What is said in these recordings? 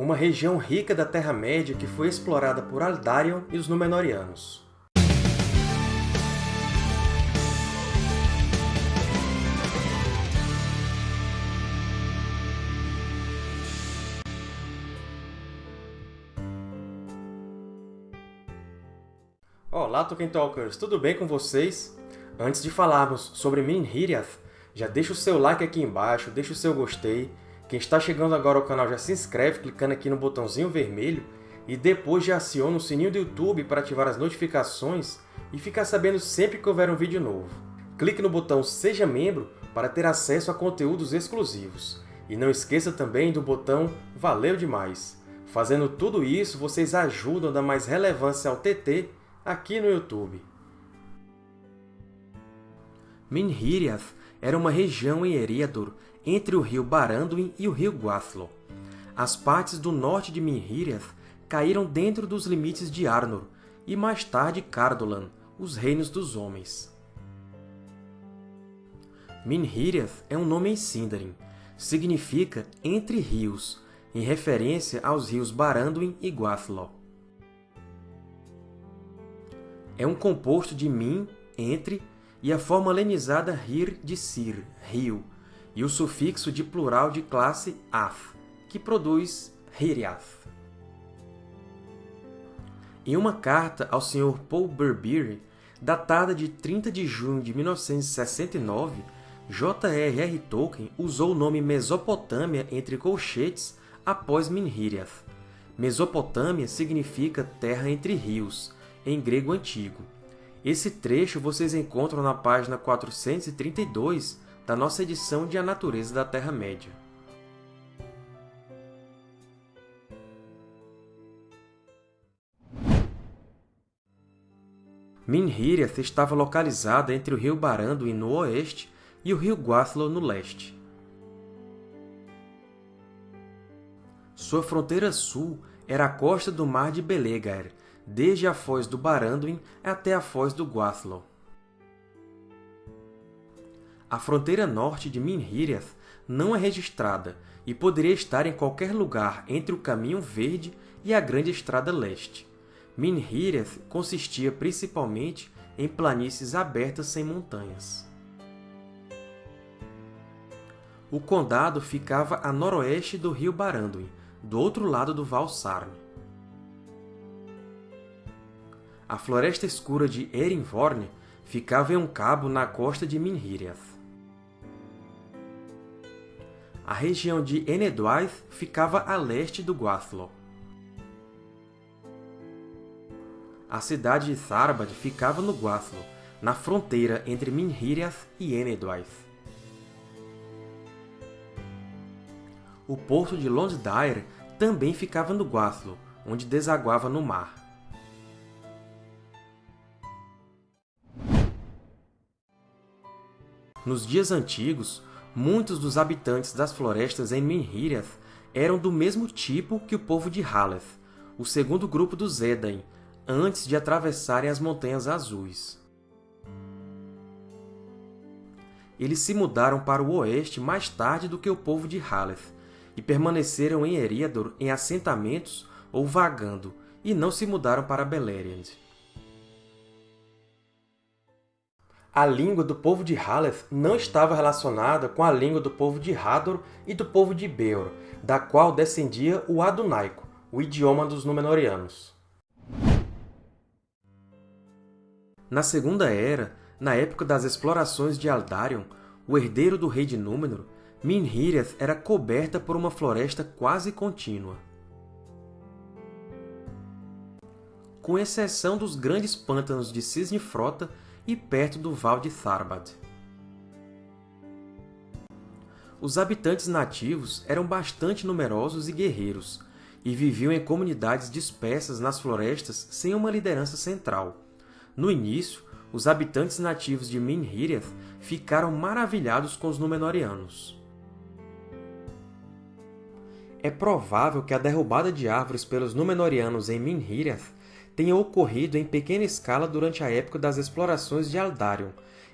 uma região rica da Terra-média que foi explorada por Aldarion e os Númenóreanos. Olá, Tolkien Talkers! Tudo bem com vocês? Antes de falarmos sobre Minhiriath, já deixa o seu like aqui embaixo, deixa o seu gostei. Quem está chegando agora ao canal já se inscreve clicando aqui no botãozinho vermelho e depois já aciona o sininho do YouTube para ativar as notificações e ficar sabendo sempre que houver um vídeo novo. Clique no botão Seja Membro para ter acesso a conteúdos exclusivos. E não esqueça também do botão Valeu Demais! Fazendo tudo isso, vocês ajudam a dar mais relevância ao TT aqui no YouTube. Minhiriath era uma região em Eriador, entre o rio Baranduin e o rio Guathlo. As partes do norte de Minhiriath caíram dentro dos limites de Arnor, e mais tarde Cardolan, os Reinos dos Homens. Minhiriath é um nome em Sindarin. Significa Entre Rios, em referência aos rios Baranduin e Guathlo. É um composto de min, entre, e a forma lenizada rir de sir, rio, e o sufixo de plural de classe ath, que produz hiriath. Em uma carta ao Sr. Paul Burberry, datada de 30 de junho de 1969, J.R.R. Tolkien usou o nome Mesopotâmia entre colchetes após Minhiriath. Mesopotâmia significa terra entre rios, em grego antigo. Esse trecho vocês encontram na página 432 da nossa edição de A Natureza da Terra-média. Minhiriath estava localizada entre o rio Baranduin no oeste e o rio Guathlo no leste. Sua fronteira sul era a costa do Mar de Belegaer, desde a foz do Baranduin até a foz do Guathlo. A fronteira norte de Minhiriath não é registrada e poderia estar em qualquer lugar entre o Caminho Verde e a Grande Estrada Leste. Minhiriath consistia principalmente em planícies abertas sem montanhas. O condado ficava a noroeste do rio Baranduin, do outro lado do Val Sarn. A Floresta Escura de Erinvorne ficava em um cabo na costa de Minhiriath. A região de Enedwaith ficava a leste do Guathlo. A cidade de Tharbad ficava no Guathlo, na fronteira entre Minhiriath e Enedwaith. O porto de Londdair também ficava no Guathlo, onde desaguava no mar. Nos dias antigos, muitos dos habitantes das florestas em Minhiriath eram do mesmo tipo que o povo de Haleth, o segundo grupo dos Edain, antes de atravessarem as Montanhas Azuis. Eles se mudaram para o oeste mais tarde do que o povo de Haleth, e permaneceram em Eriador em assentamentos ou vagando, e não se mudaram para Beleriand. A língua do povo de Haleth não estava relacionada com a língua do povo de Hador e do povo de Beor, da qual descendia o Adunaico, o idioma dos Númenóreanos. Na Segunda Era, na época das explorações de Aldarion, o herdeiro do rei de Númenor, Minhiriath era coberta por uma floresta quase contínua. Com exceção dos grandes pântanos de Cisne Frota e perto do Val de Tharbad. Os habitantes nativos eram bastante numerosos e guerreiros, e viviam em comunidades dispersas nas florestas sem uma liderança central. No início, os habitantes nativos de Minhiriath ficaram maravilhados com os Númenóreanos. É provável que a derrubada de árvores pelos Númenóreanos em Minhiriath tenha ocorrido em pequena escala durante a época das explorações de Aldarion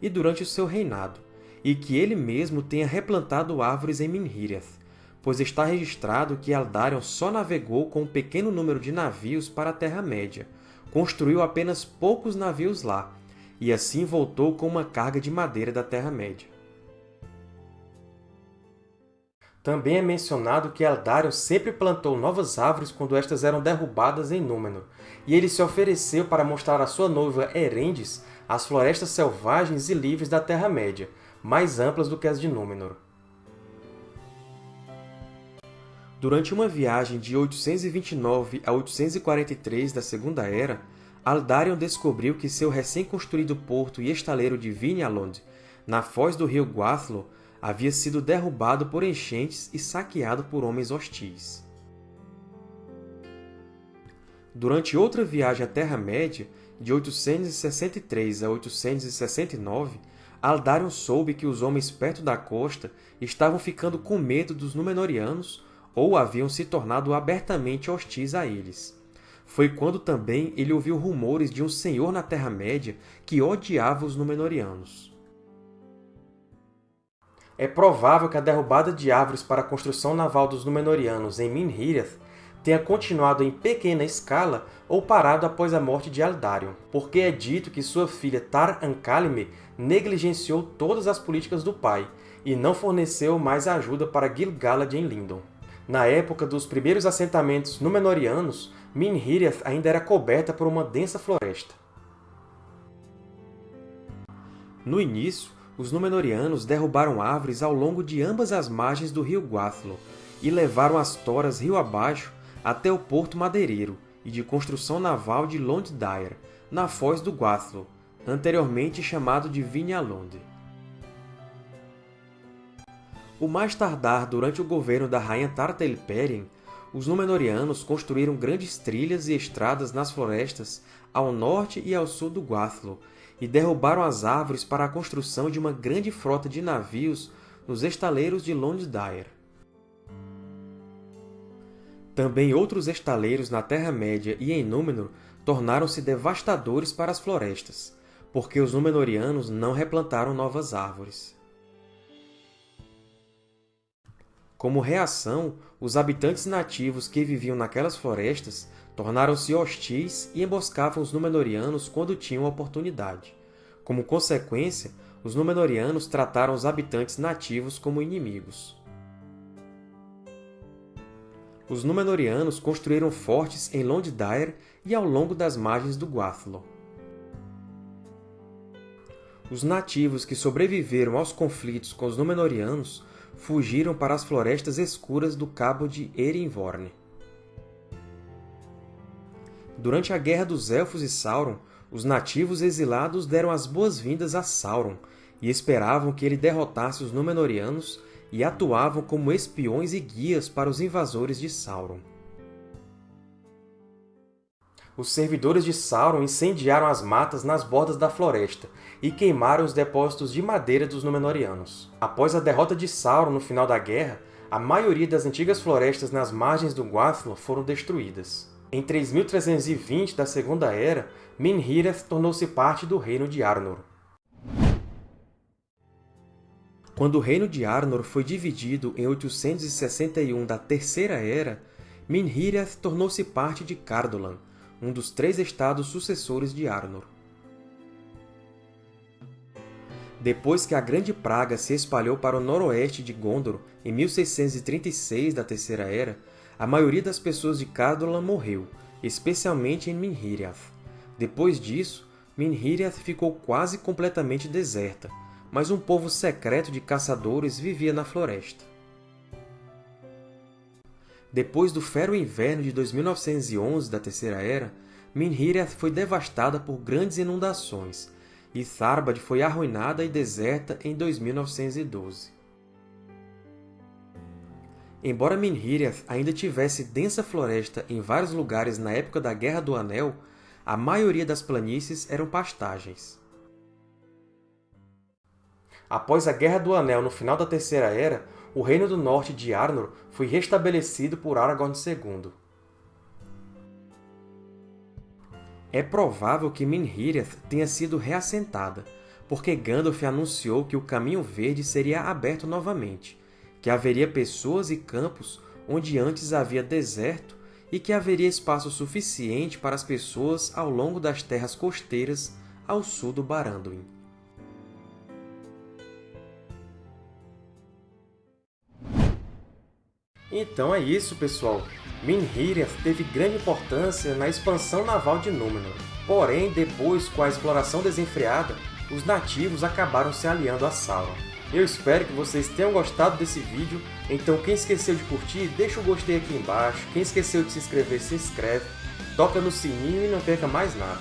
e durante o seu reinado, e que ele mesmo tenha replantado árvores em Minhiriath, pois está registrado que Eldarion só navegou com um pequeno número de navios para a Terra-média, construiu apenas poucos navios lá, e assim voltou com uma carga de madeira da Terra-média. Também é mencionado que Eldarion sempre plantou novas árvores quando estas eram derrubadas em Númenor, e ele se ofereceu para mostrar à sua noiva Erendis as florestas selvagens e livres da Terra-média, mais amplas do que as de Númenor. Durante uma viagem de 829 a 843 da Segunda Era, Aldarion descobriu que seu recém-construído porto e estaleiro de Vinalond, na foz do rio Guathlo, havia sido derrubado por enchentes e saqueado por homens hostis. Durante outra viagem à Terra-média, de 863 a 869, Aldarion soube que os homens perto da costa estavam ficando com medo dos Númenóreanos ou haviam se tornado abertamente hostis a eles. Foi quando também ele ouviu rumores de um senhor na Terra-média que odiava os Númenóreanos. É provável que a derrubada de árvores para a construção naval dos Númenóreanos em Minhireth tenha continuado em pequena escala ou parado após a morte de Eldarion, porque é dito que sua filha Tar-Ankalme negligenciou todas as políticas do pai e não forneceu mais ajuda para Gil-galad em Lindon. Na época dos primeiros assentamentos Númenóreanos, Minhireth ainda era coberta por uma densa floresta. No início, os Númenóreanos derrubaram árvores ao longo de ambas as margens do rio Guathlo e levaram as toras rio abaixo até o porto madeireiro e de construção naval de Londdair, na foz do Guathlo, anteriormente chamado de Vinalond. O mais tardar durante o governo da rainha Tartaelperien, os Númenóreanos construíram grandes trilhas e estradas nas florestas ao norte e ao sul do Guathlo, e derrubaram as árvores para a construção de uma grande frota de navios nos estaleiros de Londdair. Também outros estaleiros na Terra-média e em Númenor tornaram-se devastadores para as florestas, porque os Númenóreanos não replantaram novas árvores. Como reação, os habitantes nativos que viviam naquelas florestas tornaram-se hostis e emboscavam os Númenóreanos quando tinham oportunidade. Como consequência, os Númenóreanos trataram os habitantes nativos como inimigos. Os Númenóreanos construíram fortes em Londdair e ao longo das margens do Guathlo. Os nativos que sobreviveram aos conflitos com os Númenóreanos fugiram para as florestas escuras do Cabo de Erinvorne. Durante a Guerra dos Elfos e Sauron, os nativos exilados deram as boas-vindas a Sauron e esperavam que ele derrotasse os Númenóreanos e atuavam como espiões e guias para os invasores de Sauron. Os servidores de Sauron incendiaram as matas nas bordas da floresta e queimaram os depósitos de madeira dos Númenóreanos. Após a derrota de Sauron no final da guerra, a maioria das antigas florestas nas margens do Guathlo foram destruídas. Em 3320 da Segunda Era, Minhireth tornou-se parte do Reino de Arnor. Quando o Reino de Arnor foi dividido em 861 da Terceira Era, Minhireth tornou-se parte de Cardolan, um dos três estados sucessores de Arnor. Depois que a Grande Praga se espalhou para o noroeste de Gondor em 1636 da Terceira Era, a maioria das pessoas de Cardolan morreu, especialmente em Minhiriath. Depois disso, Minhiriath ficou quase completamente deserta, mas um povo secreto de caçadores vivia na floresta. Depois do fero inverno de 2911 da Terceira Era, Minhiriath foi devastada por grandes inundações, e Tharbad foi arruinada e deserta em 2912. Embora Minhiriath ainda tivesse densa floresta em vários lugares na época da Guerra do Anel, a maioria das planícies eram pastagens. Após a Guerra do Anel no final da Terceira Era, o Reino do Norte de Arnor foi restabelecido por Aragorn II. É provável que Minhiriath tenha sido reassentada, porque Gandalf anunciou que o Caminho Verde seria aberto novamente, que haveria pessoas e campos onde antes havia deserto e que haveria espaço suficiente para as pessoas ao longo das terras costeiras ao sul do Baranduin. Então é isso, pessoal! Minhiriath teve grande importância na expansão naval de Númenor. Porém, depois, com a exploração desenfreada, os nativos acabaram se aliando a Sauron. Eu espero que vocês tenham gostado desse vídeo, então quem esqueceu de curtir, deixa o gostei aqui embaixo, quem esqueceu de se inscrever, se inscreve, toca no sininho e não perca mais nada.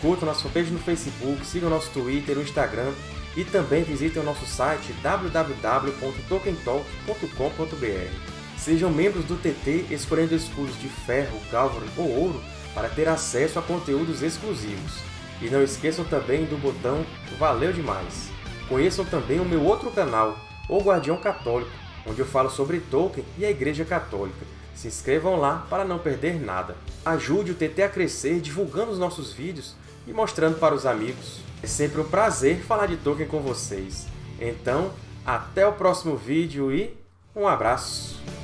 Curta nossa fanpage no Facebook, siga nosso Twitter o Instagram, e também visitem o nosso site www.tokentalk.com.br. Sejam membros do TT escolhendo escudos de ferro, galvan ou ouro para ter acesso a conteúdos exclusivos. E não esqueçam também do botão Valeu Demais! Conheçam também o meu outro canal, O Guardião Católico, onde eu falo sobre Tolkien e a Igreja Católica. Se inscrevam lá para não perder nada. Ajude o TT a crescer divulgando os nossos vídeos e mostrando para os amigos. É sempre um prazer falar de Tolkien com vocês. Então, até o próximo vídeo e um abraço!